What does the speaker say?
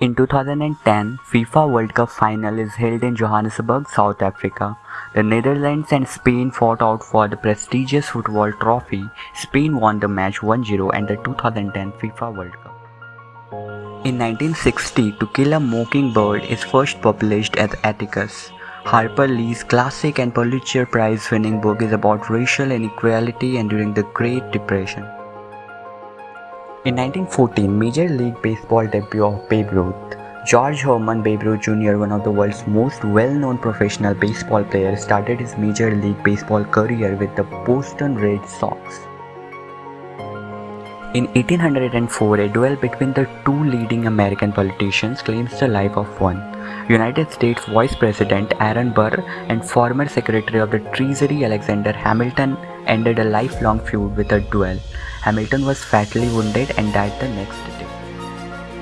In 2010, FIFA World Cup final is held in Johannesburg, South Africa. The Netherlands and Spain fought out for the prestigious football trophy. Spain won the match 1-0 and the 2010 FIFA World Cup. In 1960, To Kill a Mockingbird is first published as Atticus. Harper Lee's classic and Pulitzer Prize winning book is about racial inequality and during the Great Depression. In 1914, Major League Baseball debut of Babe Ruth. George Herman Babe Ruth Jr., one of the world's most well-known professional baseball players, started his Major League Baseball career with the Boston Red Sox. In 1804, a duel between the two leading American politicians claims the life of one. United States Vice President Aaron Burr and former Secretary of the Treasury Alexander Hamilton ended a lifelong feud with a duel. Hamilton was fatally wounded and died the next day.